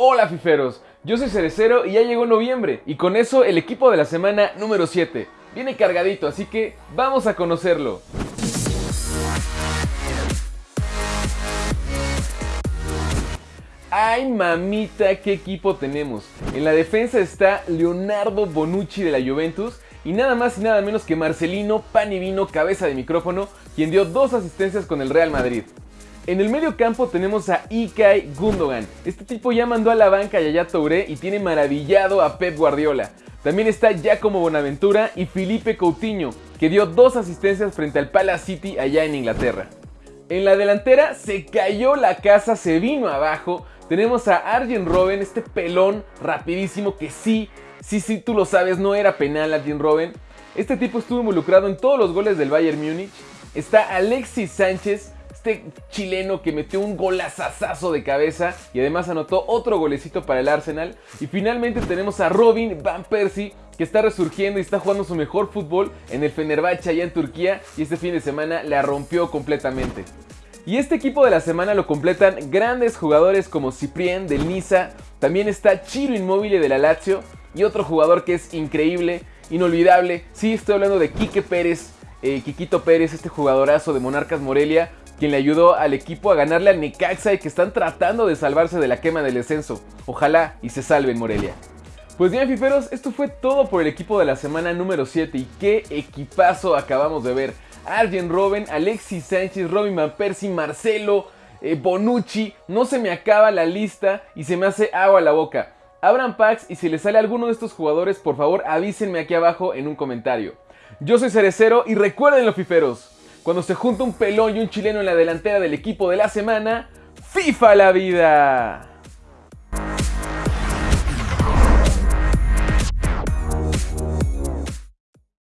Hola fiferos, yo soy Cerecero y ya llegó noviembre y con eso el equipo de la semana número 7. Viene cargadito, así que vamos a conocerlo. ¡Ay mamita, qué equipo tenemos! En la defensa está Leonardo Bonucci de la Juventus y nada más y nada menos que Marcelino Panivino, cabeza de micrófono, quien dio dos asistencias con el Real Madrid. En el medio campo tenemos a Ikai Gundogan. Este tipo ya mandó a la banca a Yaya Touré y tiene maravillado a Pep Guardiola. También está Giacomo Bonaventura y Felipe Coutinho, que dio dos asistencias frente al Palace City allá en Inglaterra. En la delantera se cayó la casa, se vino abajo. Tenemos a Arjen Robben, este pelón rapidísimo que sí, sí, sí, tú lo sabes, no era penal Arjen Robben. Este tipo estuvo involucrado en todos los goles del Bayern Múnich. Está Alexis Sánchez, este chileno que metió un golazazazo de cabeza y además anotó otro golecito para el Arsenal. Y finalmente tenemos a Robin Van Persie que está resurgiendo y está jugando su mejor fútbol en el Fenerbahce allá en Turquía y este fin de semana la rompió completamente. Y este equipo de la semana lo completan grandes jugadores como Ciprien del Niza, también está Chiro Inmóvil de la Lazio y otro jugador que es increíble, inolvidable, sí estoy hablando de Quique Pérez, eh, Quiquito Pérez, este jugadorazo de Monarcas Morelia, quien le ayudó al equipo a ganarle al Necaxa y que están tratando de salvarse de la quema del descenso. Ojalá y se salven Morelia. Pues bien, fiferos, esto fue todo por el equipo de la semana número 7 y qué equipazo acabamos de ver. Arjen Robben, Alexis Sánchez, Robin Van Persie, Marcelo, eh, Bonucci, no se me acaba la lista y se me hace agua la boca. Abran packs y si les sale alguno de estos jugadores, por favor avísenme aquí abajo en un comentario. Yo soy Cerecero y recuerden los fiferos, cuando se junta un pelón y un chileno en la delantera del equipo de la semana, ¡FIFA la vida!